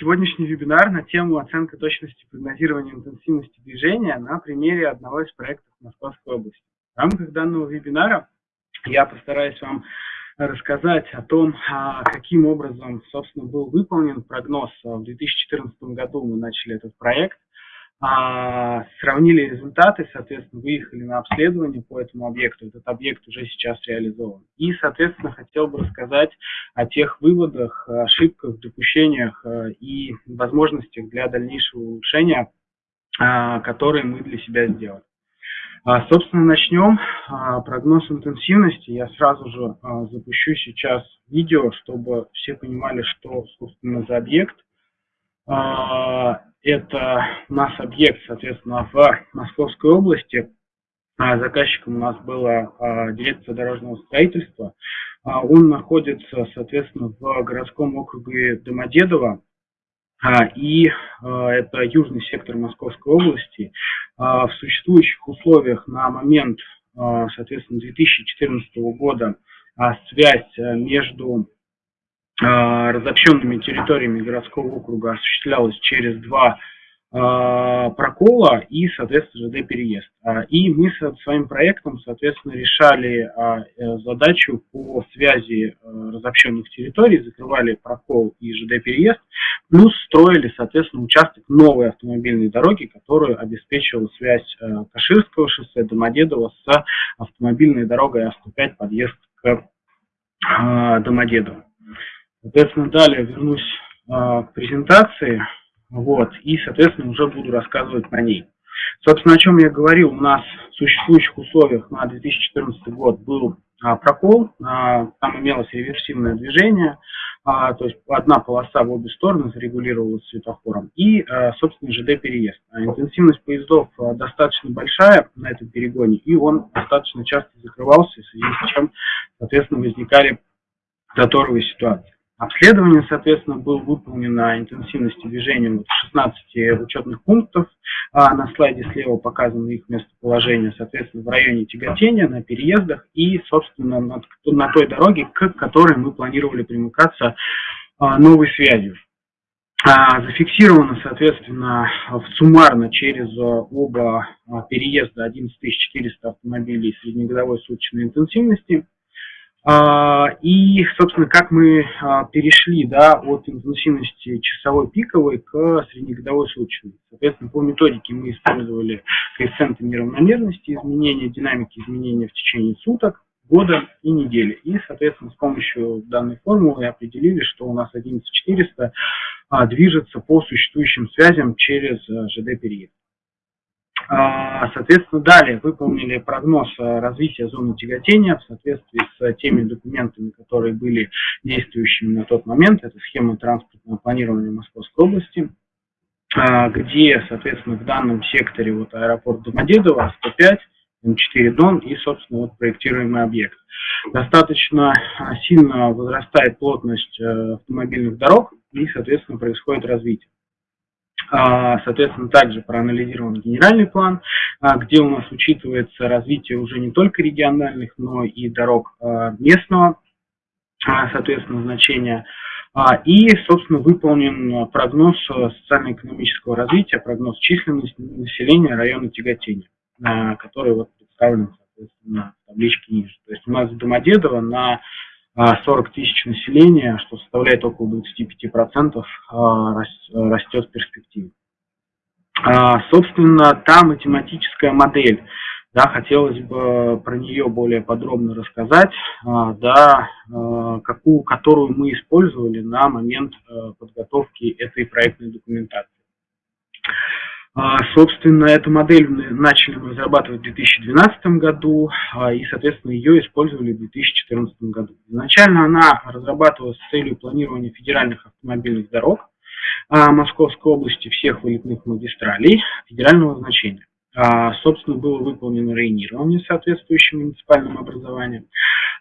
сегодняшний вебинар на тему оценка точности прогнозирования интенсивности движения на примере одного из проектов Московской области. В рамках данного вебинара я постараюсь вам рассказать о том, а, каким образом, собственно, был выполнен прогноз. В 2014 году мы начали этот проект, а, сравнили результаты, соответственно, выехали на обследование по этому объекту. Этот объект уже сейчас реализован. И, соответственно, хотел бы рассказать о тех выводах, ошибках, допущениях а, и возможностях для дальнейшего улучшения, которые мы для себя сделали. А, собственно, начнем. А, прогноз интенсивности. Я сразу же а, запущу сейчас видео, чтобы все понимали, что, собственно, за объект. Это нас объект, соответственно, в Московской области. А, заказчиком у нас была дирекция дорожного строительства. А, он находится, соответственно, в городском округе Домодедово. А, и это южный сектор Московской области. В существующих условиях на момент, соответственно, 2014 года связь между разобщенными территориями городского округа осуществлялась через два а, прокола и, соответственно, ЖД-переезд. А, и мы со своим проектом, соответственно, решали а, э, задачу по связи э, разобщенных территорий, закрывали прокол и ЖД-переезд, плюс строили, соответственно, участок новой автомобильной дороги, которую обеспечивала связь э, Каширского шоссе Домодедово с автомобильной дорогой А105 подъезд к Домодедово. Соответственно, далее вернусь к презентации. Вот, и, соответственно, уже буду рассказывать про ней. Собственно, о чем я говорил, у нас в существующих условиях на 2014 год был а, прокол, а, там имелось реверсивное движение, а, то есть одна полоса в обе стороны зарегулировалась светофором, и, а, собственно, ЖД-переезд. А интенсивность поездов а, достаточно большая на этом перегоне, и он достаточно часто закрывался, в связи с чем, соответственно, возникали заторовые ситуации. Обследование, соответственно, было выполнено интенсивности движения вот 16 учетных пунктов. А на слайде слева показано их местоположение, соответственно, в районе тяготения, на переездах и, собственно, на, на той дороге, к которой мы планировали примыкаться а, новой связью. А, зафиксировано, соответственно, суммарно через оба а, переезда 11400 автомобилей среднегодовой суточной интенсивности – а, и, собственно, как мы а, перешли да, от интенсивности часовой пиковой к среднегодовой суточной. Соответственно, по методике мы использовали коэффициенты неравномерности, изменения динамики изменения в течение суток, года и недели. И, соответственно, с помощью данной формулы определили, что у нас 11400 а, движется по существующим связям через ЖД-период. А, соответственно, далее выполнили прогноз развития зоны тяготения в соответствии с теми документами, которые были действующими на тот момент. Это схема транспортного планирования Московской области, а, где, соответственно, в данном секторе вот аэропорт Домодедово, 105, М4 Дон и, собственно, вот проектируемый объект. Достаточно а, сильно возрастает плотность э, автомобильных дорог и, соответственно, происходит развитие. А, соответственно, также проанализирован генеральный план, а, где у нас учитывается развитие уже не только региональных, но и дорог а, местного, соответственно, значения. И, собственно, выполнен прогноз социально-экономического развития, прогноз численности населения района тяготения, который вот представлен, соответственно, в табличке ниже. То есть у нас Домодедово на 40 тысяч населения, что составляет около 25%, а, растет в перспективе. А, собственно, та математическая модель, да, хотелось бы про нее более подробно рассказать, а, да, какую, которую мы использовали на момент подготовки этой проектной документации. А, собственно, эту модель начали разрабатывать в 2012 году а, и, соответственно, ее использовали в 2014 году. Изначально она разрабатывалась с целью планирования федеральных автомобильных дорог а, Московской области, всех вылетных магистралей федерального значения. Собственно, было выполнено рейнирование соответствующим муниципальным образованием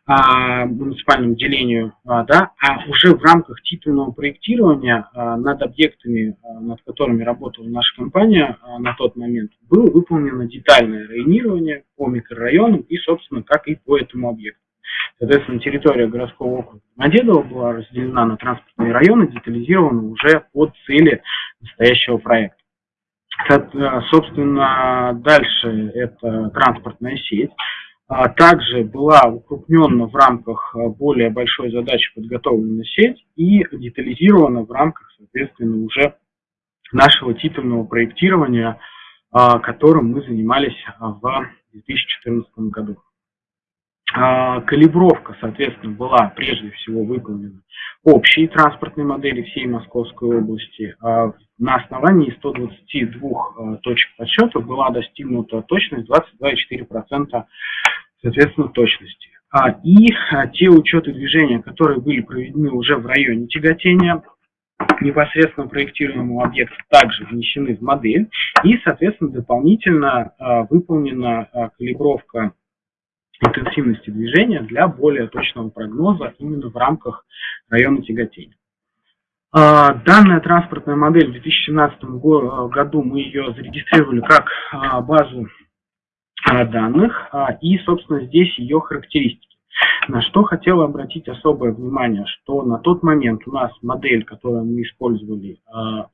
а, муниципальному делению, а, да, а уже в рамках титульного проектирования а, над объектами, а, над которыми работала наша компания а, на тот момент, было выполнено детальное районирование по микрорайонам и, собственно, как и по этому объекту. Соответственно, территория городского округа Домодедово была разделена на транспортные районы, детализирована уже под цели настоящего проекта. Собственно, дальше это транспортная сеть. А также была укрупнена в рамках более большой задачи подготовлена сеть и детализирована в рамках, соответственно, уже нашего титульного проектирования, а, которым мы занимались в 2014 году. А, калибровка, соответственно, была прежде всего выполнена общей транспортной модели всей Московской области. А на основании 122 а, точек подсчета была достигнута точность 22,4% соответственно точности. И те учеты движения, которые были проведены уже в районе тяготения, непосредственно проектируемого объекта также внесены в модель и, соответственно, дополнительно выполнена калибровка интенсивности движения для более точного прогноза именно в рамках района тяготения. А, данная транспортная модель в 2017 году мы ее зарегистрировали как а, базу а, данных и, собственно, здесь ее характеристики. На что хотела обратить особое внимание, что на тот момент у нас модель, которую мы использовали,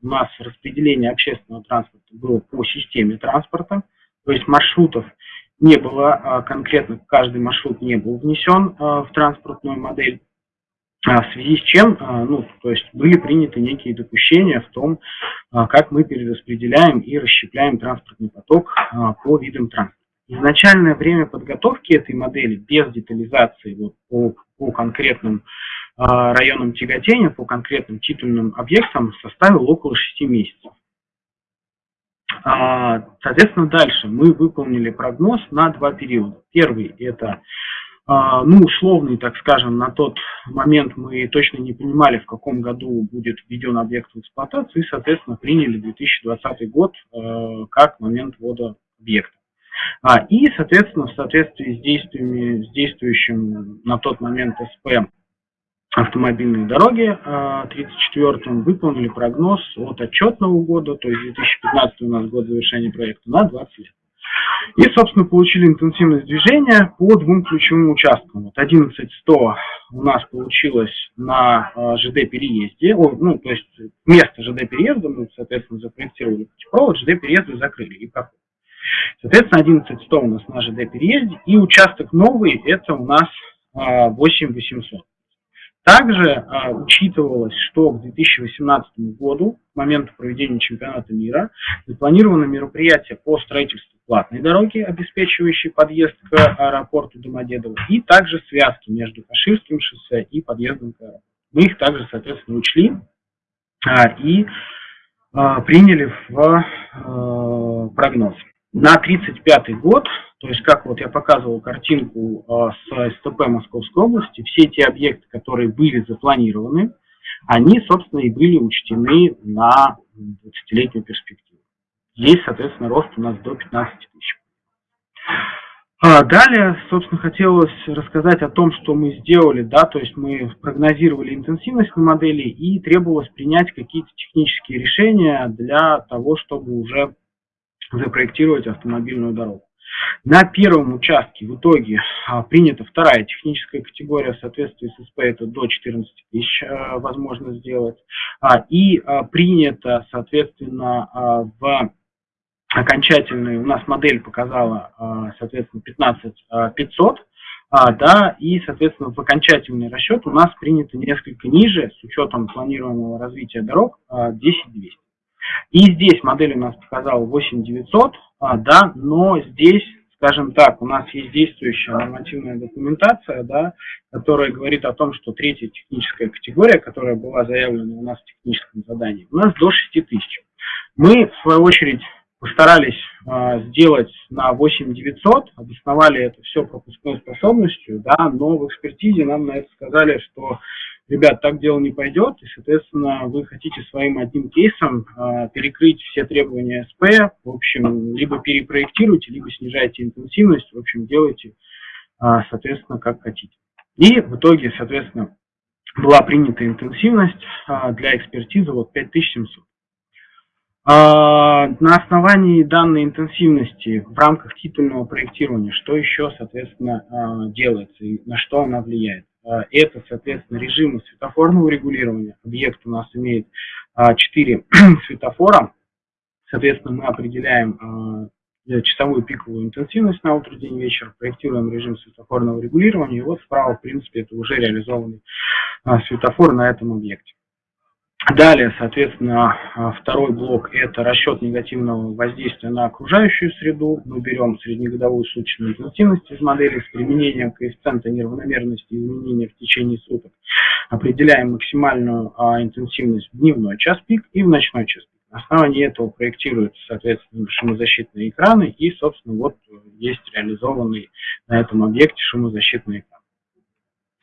у нас распределение общественного транспорта было по системе транспорта, то есть маршрутов не было а, конкретно, каждый маршрут не был внесен а, в транспортную модель, а, в связи с чем, ну, то есть были приняты некие допущения в том, как мы перераспределяем и расщепляем транспортный поток по видам транспорта. Изначальное время подготовки этой модели без детализации вот, по, по конкретным районам тяготения, по конкретным титульным объектам составило около 6 месяцев. А, соответственно, дальше мы выполнили прогноз на два периода. Первый – это а, ну, условный, так скажем, на тот момент мы точно не понимали, в каком году будет введен объект в эксплуатацию, и, соответственно, приняли 2020 год э, как момент ввода объекта. И, соответственно, в соответствии с действиями, с действующим на тот момент СП автомобильные дороги 34-м а, выполнили прогноз от отчетного года, то есть 2015 у нас год завершения проекта, на 20 лет. И, собственно, получили интенсивность движения по двум ключевым участкам. Вот 11100 у нас получилось на а, ЖД-переезде, ну, то есть место ЖД-переезда мы, соответственно, запроектировали путепровод, ЖД-переезды закрыли и проход. Соответственно, 11100 у нас на ЖД-переезде, и участок новый, это у нас 8800. Также а, учитывалось, что к 2018 году, к моменту проведения чемпионата мира, запланировано мероприятие по строительству платной дороги, обеспечивающей подъезд к аэропорту Домодедово, и также связки между Каширским шоссе и подъездом к аэропорту. Мы их также, соответственно, учли а, и а, приняли в а, прогноз. На 1935 год то есть, как вот я показывал картинку э, с СТП Московской области, все те объекты, которые были запланированы, они, собственно, и были учтены на 20-летнюю перспективу. Здесь, соответственно, рост у нас до 15 тысяч. А далее, собственно, хотелось рассказать о том, что мы сделали, да, то есть мы прогнозировали интенсивность на модели и требовалось принять какие-то технические решения для того, чтобы уже запроектировать автомобильную дорогу. На первом участке в итоге а, принята вторая техническая категория в соответствии с СП, это до 14 тысяч а, возможно сделать. А, и принято, соответственно, в окончательной, у нас модель показала, соответственно, 15 500, да, и, соответственно, в окончательный расчет у нас принято несколько ниже, с учетом планируемого развития дорог, 10 200. И здесь модель у нас показала 8900, а, да, но здесь, скажем так, у нас есть действующая нормативная документация, да, которая говорит о том, что третья техническая категория, которая была заявлена у нас в техническом задании, у нас до 6000. Мы, в свою очередь, постарались э, сделать на 8900, обосновали это все пропускной способностью, да, но в экспертизе нам на это сказали, что ребят, так дело не пойдет, и, соответственно, вы хотите своим одним кейсом э, перекрыть все требования СП, в общем, либо перепроектируйте, либо снижайте интенсивность, в общем, делайте, э, соответственно, как хотите. И в итоге, соответственно, была принята интенсивность э, для экспертизы вот 5700. А, на основании данной интенсивности в рамках титульного проектирования, что еще, соответственно, делается и на что она влияет? А, это, соответственно, режимы светофорного регулирования. Объект у нас имеет 4 светофора. Соответственно, мы определяем часовую пиковую интенсивность на утро, день, вечер, проектируем режим светофорного регулирования. И вот справа, в принципе, это уже реализованный светофор на этом объекте. Далее, соответственно, второй блок – это расчет негативного воздействия на окружающую среду. Мы берем среднегодовую суточную интенсивность из модели с применением коэффициента неравномерности изменения в течение суток. Определяем максимальную а, интенсивность в дневной час пик и в ночной час пик. На основании этого проектируются, соответственно, шумозащитные экраны и, собственно, вот есть реализованный на этом объекте шумозащитный экран.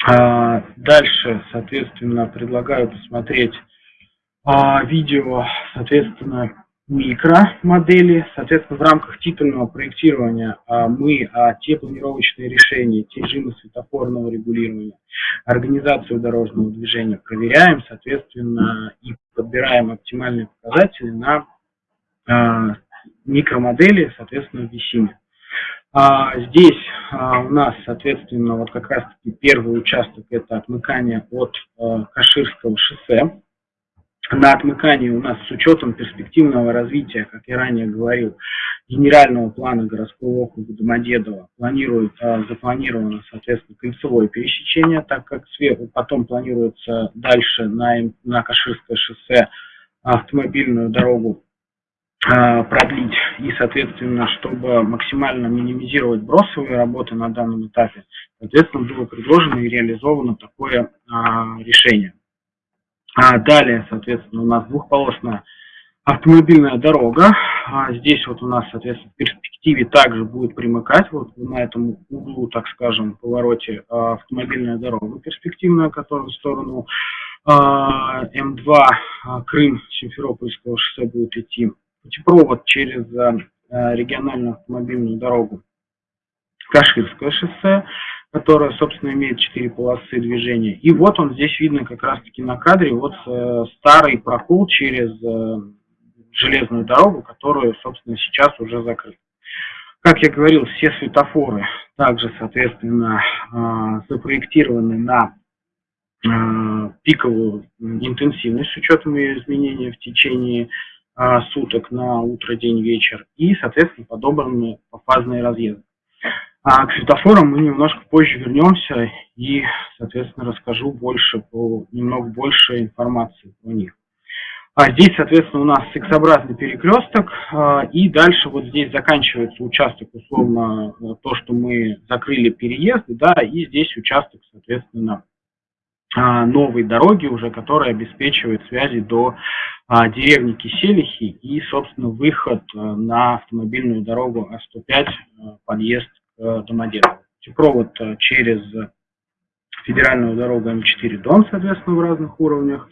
А, дальше, соответственно, предлагаю посмотреть а, видео, соответственно, микромодели. Соответственно, в рамках титульного проектирования а, мы а, те планировочные решения, те режимы светофорного регулирования, организацию дорожного движения проверяем, соответственно, и подбираем оптимальные показатели на а, микромодели, соответственно, в Висиме. А, здесь а, у нас, соответственно, вот как раз-таки первый участок это отмыкание от а, Каширского шоссе на отмыкании у нас с учетом перспективного развития, как я ранее говорил, генерального плана городского округа Домодедово планирует, запланировано, соответственно, кольцевое пересечение, так как сверху потом планируется дальше на, на Каширское шоссе автомобильную дорогу а, продлить и, соответственно, чтобы максимально минимизировать бросовые работы на данном этапе, соответственно, было предложено и реализовано такое а, решение. А далее, соответственно, у нас двухполосная автомобильная дорога. А здесь вот у нас, соответственно, в перспективе также будет примыкать вот на этом углу, так скажем, повороте а, автомобильная дорога перспективная, которая в сторону а, М2 а, Крым Симферопольского шоссе будет идти. Путепровод через а, региональную автомобильную дорогу Каширское шоссе которая, собственно, имеет четыре полосы движения. И вот он здесь видно как раз-таки на кадре, вот э, старый прокол через э, железную дорогу, которую, собственно, сейчас уже закрыт. Как я говорил, все светофоры также, соответственно, э, запроектированы на э, пиковую интенсивность с учетом ее изменения в течение э, суток на утро, день, вечер и, соответственно, подобраны пофазные разъезды. А к светофорам мы немножко позже вернемся и, соответственно, расскажу больше, по, немного больше информации о них. А здесь, соответственно, у нас X-образный перекресток, а, и дальше вот здесь заканчивается участок, условно, то, что мы закрыли переезды, да, и здесь участок, соответственно, а, новой дороги уже, которая обеспечивает связи до а, деревни Киселихи и, собственно, выход а, на автомобильную дорогу А105, а, подъезд Э, Домодедово. Провод э, через федеральную дорогу М4 Дон, соответственно, в разных уровнях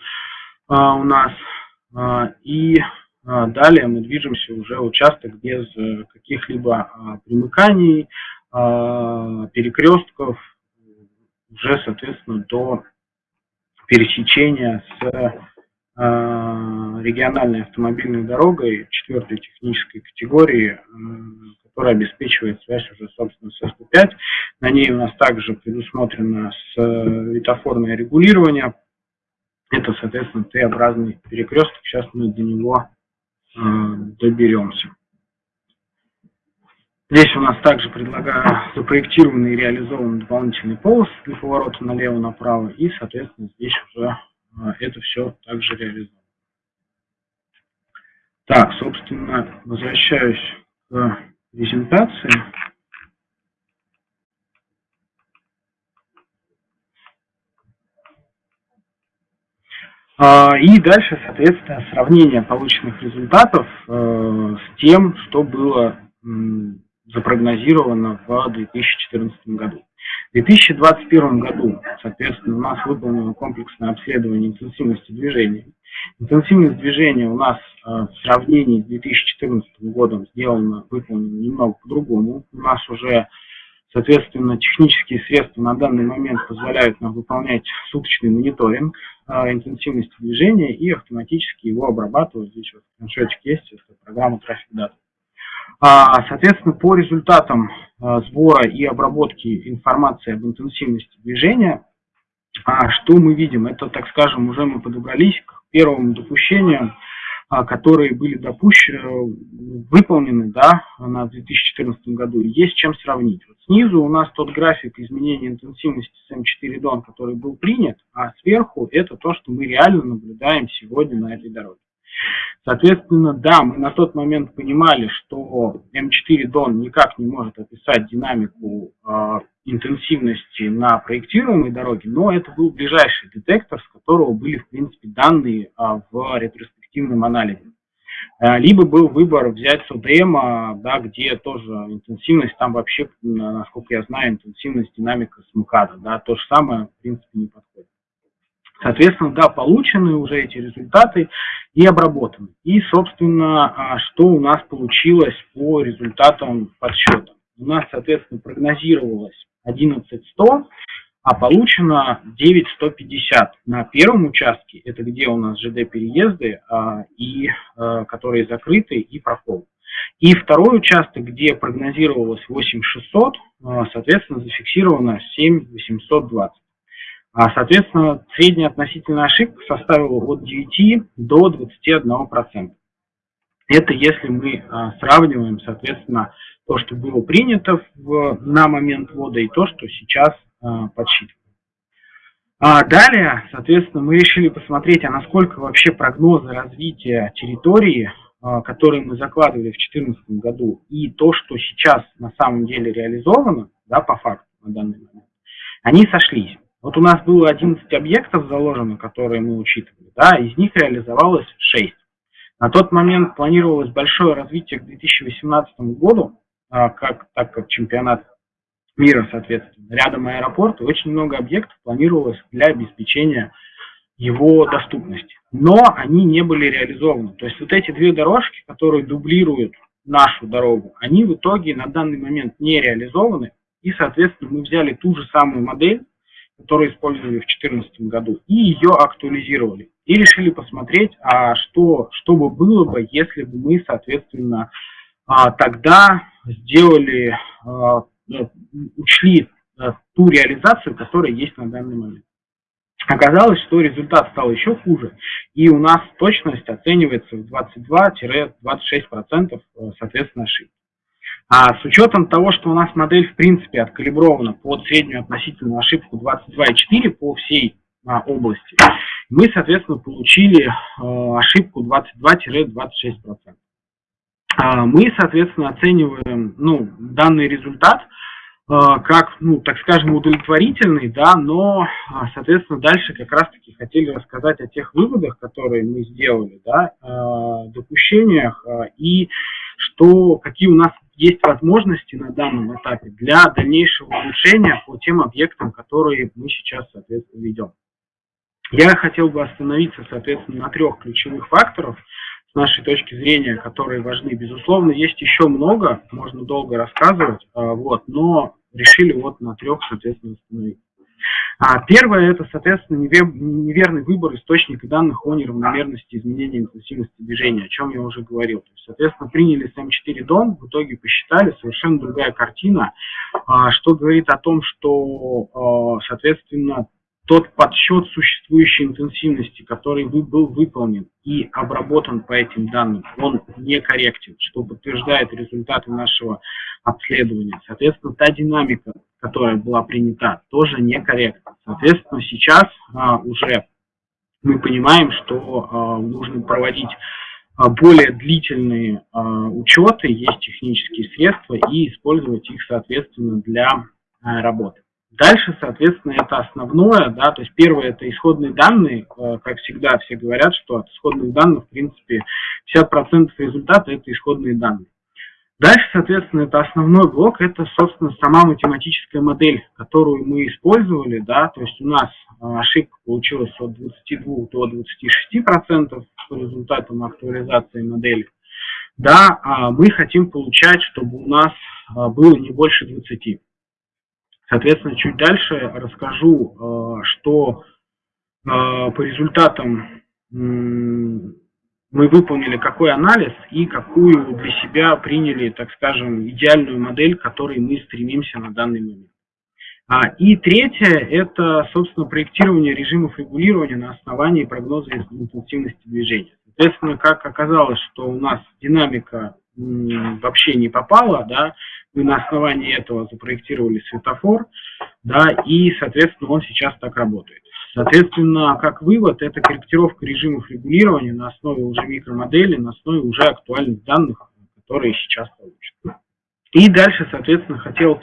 а, у нас. И далее мы движемся уже участок без э, каких-либо примыканий, перекрестков, уже, соответственно, до пересечения с региональной автомобильной дорогой четвертой технической категории, которая обеспечивает связь уже, собственно, с СП5. На ней у нас также предусмотрено светофорное регулирование. Это, соответственно, Т-образный перекресток. Сейчас мы до него э, доберемся. Здесь у нас также предлагаю запроектированный и реализованный дополнительный полос для поворота налево-направо. И, соответственно, здесь уже э, это все также реализовано. Так, собственно, возвращаюсь к презентации. А, и дальше, соответственно, сравнение полученных результатов э, с тем, что было запрогнозировано в 2014 году. В 2021 году, соответственно, у нас выполнено комплексное обследование интенсивности движения. Интенсивность движения у нас э, в сравнении с 2014 годом сделана, выполнена немного по-другому. У нас уже Соответственно, технические средства на данный момент позволяют нам выполнять суточный мониторинг а, интенсивности движения и автоматически его обрабатывать. Здесь вот скриншотик есть, это программа Traffic Data. А, соответственно, по результатам сбора и обработки информации об интенсивности движения, а, что мы видим? Это, так скажем, уже мы подобрались к первому допущению, которые были допущены, выполнены да, на 2014 году. Есть чем сравнить. Вот снизу у нас тот график изменения интенсивности с М4 Дон, который был принят, а сверху это то, что мы реально наблюдаем сегодня на этой дороге. Соответственно, да, мы на тот момент понимали, что М4 Дон никак не может описать динамику э, интенсивности на проектируемой дороге, но это был ближайший детектор, с которого были, в принципе, данные э, в ретроспективном анализе. Э, либо был выбор взять СОДМ, да, где тоже интенсивность, там вообще, насколько я знаю, интенсивность динамика с МКАДа, да, то же самое, в принципе, не подходит. Соответственно, да, получены уже эти результаты и обработаны. И, собственно, а, что у нас получилось по результатам подсчета. У нас, соответственно, прогнозировалось 11100, а получено 9150 на первом участке, это где у нас ЖД-переезды, а, и, а, которые закрыты, и прокол. И второй участок, где прогнозировалось 8600, соответственно, зафиксировано 7820. А, соответственно, средняя относительная ошибка составила от 9 до 21%. Это если мы а, сравниваем, соответственно, то, что было принято в, на момент ввода и то, что сейчас а, подсчитываем. А далее, соответственно, мы решили посмотреть, а насколько вообще прогнозы развития территории, которые мы закладывали в 2014 году, и то, что сейчас на самом деле реализовано, да, по факту на данный момент, они сошлись. Вот у нас было 11 объектов заложено, которые мы учитывали, да, из них реализовалось 6. На тот момент планировалось большое развитие к 2018 году, а, как, так как чемпионат мира, соответственно, рядом аэропорт, и очень много объектов планировалось для обеспечения его доступности. Но они не были реализованы. То есть вот эти две дорожки, которые дублируют нашу дорогу, они в итоге на данный момент не реализованы. И, соответственно, мы взяли ту же самую модель, которую использовали в 2014 году, и ее актуализировали. И решили посмотреть, а что, что бы было бы, если бы мы, соответственно, а, тогда сделали, а, ну, учли а, ту реализацию, которая есть на данный момент. Оказалось, что результат стал еще хуже, и у нас точность оценивается в 22-26%, соответственно, ошибки. А с учетом того, что у нас модель в принципе откалибрована под среднюю относительную ошибку 22,4 по всей а, области, мы, соответственно, получили а, ошибку 22-26%. А, мы, соответственно, оцениваем ну, данный результат а, как, ну, так скажем, удовлетворительный, да, но, а, соответственно, дальше как раз-таки хотели рассказать о тех выводах, которые мы сделали, да, а, допущениях и что, какие у нас есть возможности на данном этапе для дальнейшего улучшения по тем объектам, которые мы сейчас, соответственно, ведем. Я хотел бы остановиться, соответственно, на трех ключевых факторах с нашей точки зрения, которые важны. Безусловно, есть еще много, можно долго рассказывать, вот, но решили вот на трех, соответственно, установить. А первое – это, соответственно, неверный выбор источника данных о неравномерности изменения интенсивности движения, о чем я уже говорил. То есть, соответственно, приняли с М4 дом, в итоге посчитали, совершенно другая картина, а, что говорит о том, что, а, соответственно, тот подсчет существующей интенсивности, который был выполнен и обработан по этим данным, он некорректен, что подтверждает результаты нашего обследования. Соответственно, та динамика, которая была принята, тоже некорректна. Соответственно, сейчас а, уже мы понимаем, что а, нужно проводить а, более длительные а, учеты, есть технические средства, и использовать их, соответственно, для а, работы. Дальше, соответственно, это основное, да, то есть первое это исходные данные, э, как всегда все говорят, что от исходных данных, в принципе, 50% результата это исходные данные. Дальше, соответственно, это основной блок, это, собственно, сама математическая модель, которую мы использовали, да, то есть у нас э, ошибка получилась от 22 до 26% по результатам актуализации модели. Да, а мы хотим получать, чтобы у нас э, было не больше 20. Соответственно, чуть дальше расскажу, что по результатам мы выполнили какой анализ и какую для себя приняли, так скажем, идеальную модель, к которой мы стремимся на данный момент. А, и третье – это, собственно, проектирование режимов регулирования на основании прогноза интенсивности движения. Соответственно, как оказалось, что у нас динамика вообще не попала, да, мы на основании этого запроектировали светофор, да, и, соответственно, он сейчас так работает. Соответственно, как вывод, это корректировка режимов регулирования на основе уже микромодели, на основе уже актуальных данных, которые сейчас получат. И дальше, соответственно, хотел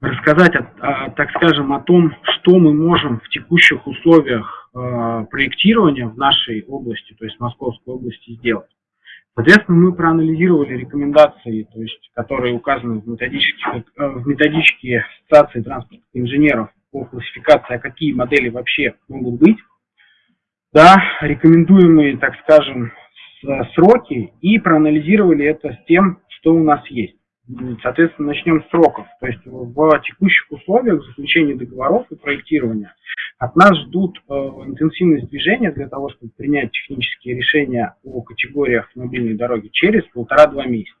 рассказать, о, о, так скажем, о том, что мы можем в текущих условиях э, проектирования в нашей области, то есть Московской области, сделать. Соответственно, мы проанализировали рекомендации, то есть, которые указаны в методичке, э, в методичке Ассоциации транспортных инженеров по классификации, а какие модели вообще могут быть, да, рекомендуемые, так скажем, сроки, и проанализировали это с тем, что у нас есть. Соответственно, начнем с сроков. То есть в текущих условиях заключения договоров и проектирования от нас ждут э, интенсивность движения для того, чтобы принять технические решения о категориях автомобильной дороги через полтора-два месяца.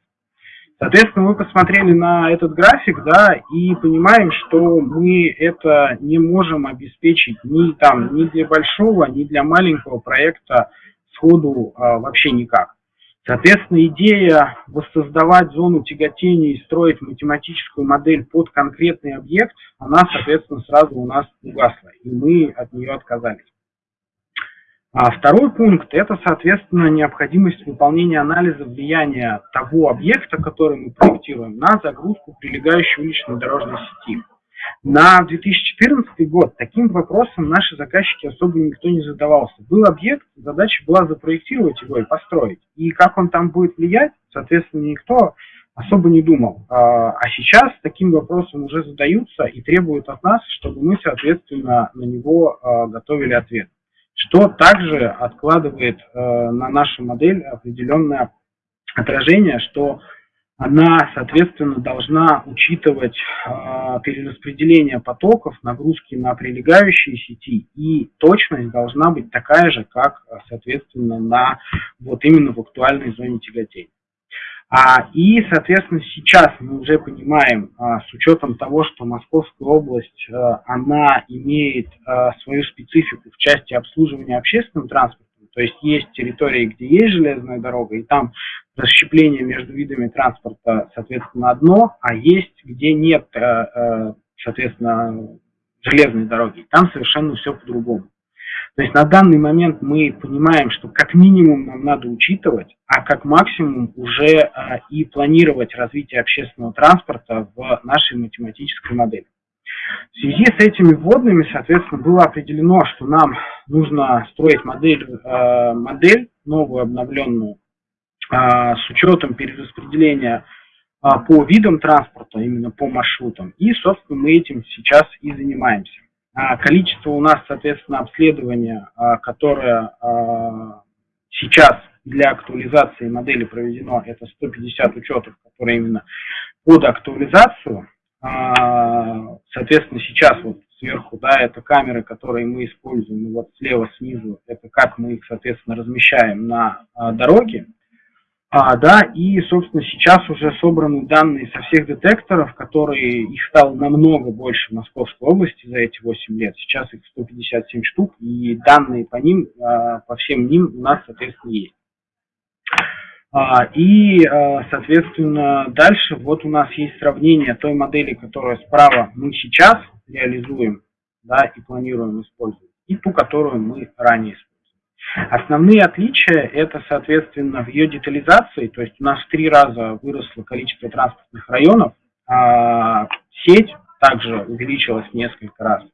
Соответственно, мы посмотрели на этот график, да, и понимаем, что мы это не можем обеспечить ни там, ни для большого, ни для маленького проекта сходу а, вообще никак. Соответственно, идея воссоздавать зону тяготения и строить математическую модель под конкретный объект, она, соответственно, сразу у нас угасла, и мы от нее отказались. А второй пункт – это, соответственно, необходимость выполнения анализа влияния того объекта, который мы проектируем, на загрузку прилегающей уличной дорожной сети. На 2014 год таким вопросом наши заказчики особо никто не задавался. Был объект, задача была запроектировать его и построить. И как он там будет влиять, соответственно, никто особо не думал. А, а сейчас таким вопросом уже задаются и требуют от нас, чтобы мы, соответственно, на него а, готовили ответ. Что также откладывает а, на нашу модель определенное отражение, что она, соответственно, должна учитывать э, перераспределение потоков, нагрузки на прилегающие сети, и точность должна быть такая же, как, соответственно, на вот именно в актуальной зоне тяготения. А, и, соответственно, сейчас мы уже понимаем, а, с учетом того, что Московская область, а, она имеет а, свою специфику в части обслуживания общественным транспортом, то есть есть территории, где есть железная дорога, и там расщепление между видами транспорта, соответственно, одно, а есть, где нет, э, э, соответственно, железной дороги. Там совершенно все по-другому. То есть на данный момент мы понимаем, что как минимум нам надо учитывать, а как максимум уже э, и планировать развитие общественного транспорта в нашей математической модели. В связи с этими вводными, соответственно, было определено, что нам нужно строить модель, модель новую, обновленную, а, с учетом перераспределения а, по видам транспорта, именно по маршрутам. И, собственно, мы этим сейчас и занимаемся. А, количество у нас, соответственно, обследования, которое сейчас для актуализации модели проведено, это 150 учетов, которые именно под актуализацию. Соответственно, сейчас вот сверху, да, это камеры, которые мы используем, и вот слева снизу, это как мы их, соответственно, размещаем на дороге. А, да, и, собственно, сейчас уже собраны данные со всех детекторов, которые, их стало намного больше в Московской области за эти 8 лет. Сейчас их 157 штук, и данные по ним, а, по всем ним у нас, соответственно, есть. А, и, а, соответственно, дальше вот у нас есть сравнение той модели, которая справа мы сейчас реализуем, да, и планируем использовать, и ту, которую мы ранее использовали. Основные отличия это, соответственно, в ее детализации, то есть у нас в три раза выросло количество транспортных районов, а сеть также увеличилась несколько раз.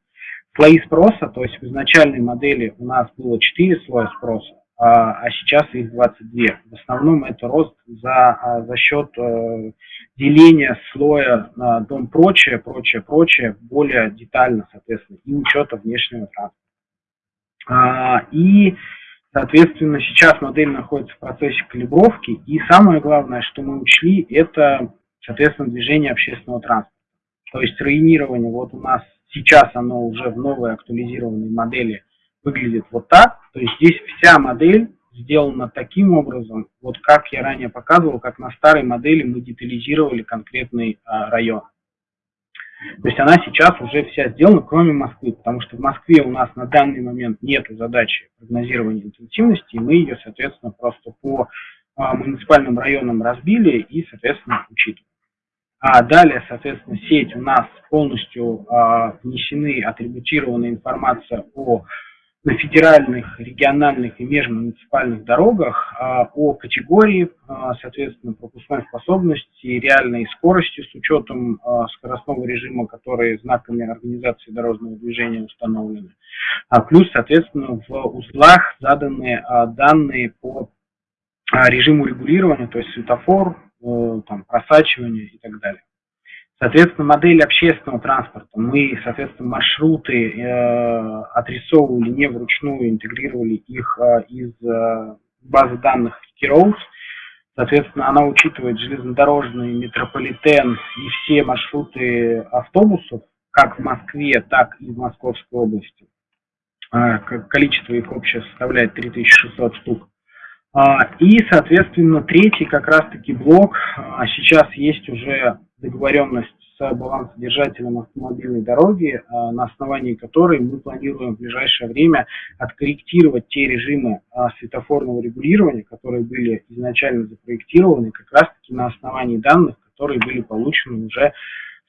Слои спроса, то есть в изначальной модели у нас было 4 слоя спроса, а, а сейчас их 22. В основном это рост за, а, за счет э, деления слоя на дом прочее, прочее, прочее, более детально, соответственно, и учета внешнего транспорта. А, и Соответственно, сейчас модель находится в процессе калибровки. И самое главное, что мы учли, это, соответственно, движение общественного транспорта. То есть районирование вот у нас сейчас оно уже в новой актуализированной модели выглядит вот так. То есть здесь вся модель сделана таким образом, вот как я ранее показывал, как на старой модели мы детализировали конкретный а, район. То есть она сейчас уже вся сделана, кроме Москвы, потому что в Москве у нас на данный момент нет задачи прогнозирования интенсивности, и мы ее, соответственно, просто по а, муниципальным районам разбили и, соответственно, учитываем. А далее, соответственно, сеть у нас полностью а, внесены атрибутированная информация о на федеральных, региональных и межмуниципальных дорогах а, о категории, а, соответственно, пропускной способности, реальной скорости с учетом а, скоростного режима, который знаками организации дорожного движения установлены. Плюс, соответственно, в узлах заданы данные по режиму регулирования, то есть светофор, э, там, просачивание и так далее. Соответственно, модель общественного транспорта. Мы, соответственно, маршруты э, отрисовывали не вручную, интегрировали их э, из э, базы данных Keroads. Соответственно, она учитывает железнодорожный метрополитен и все маршруты автобусов, как в Москве, так и в Московской области. Э, количество их общее составляет 3600 штук. А, и, соответственно, третий как раз-таки блок. А, сейчас есть уже договоренность с балансодержателем автомобильной дороги, а, на основании которой мы планируем в ближайшее время откорректировать те режимы а, светофорного регулирования, которые были изначально запроектированы как раз-таки на основании данных, которые были получены уже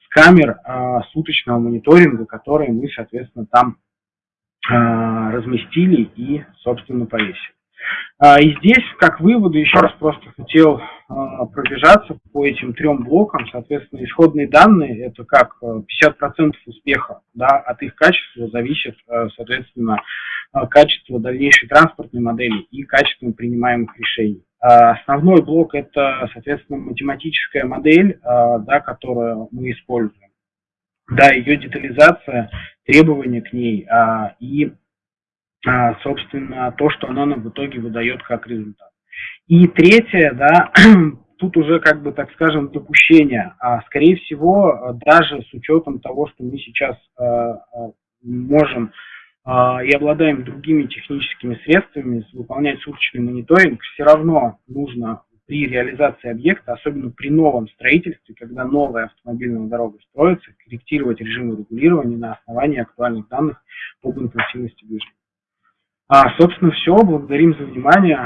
с камер а, суточного мониторинга, которые мы, соответственно, там разместили и, собственно, повесили. А, и здесь, как выводы, еще раз просто хотел а, пробежаться по этим трем блокам. Соответственно, исходные данные – это как 50% э, успеха, да, от их качества зависит, э, соответственно, э, качество дальнейшей транспортной модели и качество принимаемых решений. А, основной блок – это, соответственно, математическая модель, да, которую мы используем. Да, ее детализация, требования к ней и а, собственно, то, что оно нам в итоге выдает как результат. И третье, да, тут уже, как бы, так скажем, допущение. А, скорее всего, даже с учетом того, что мы сейчас а, а, можем а, и обладаем другими техническими средствами выполнять суточный мониторинг, все равно нужно при реализации объекта, особенно при новом строительстве, когда новая автомобильная дорога строится, корректировать режимы регулирования на основании актуальных данных об интенсивности движения. А, собственно, все. Благодарим за внимание.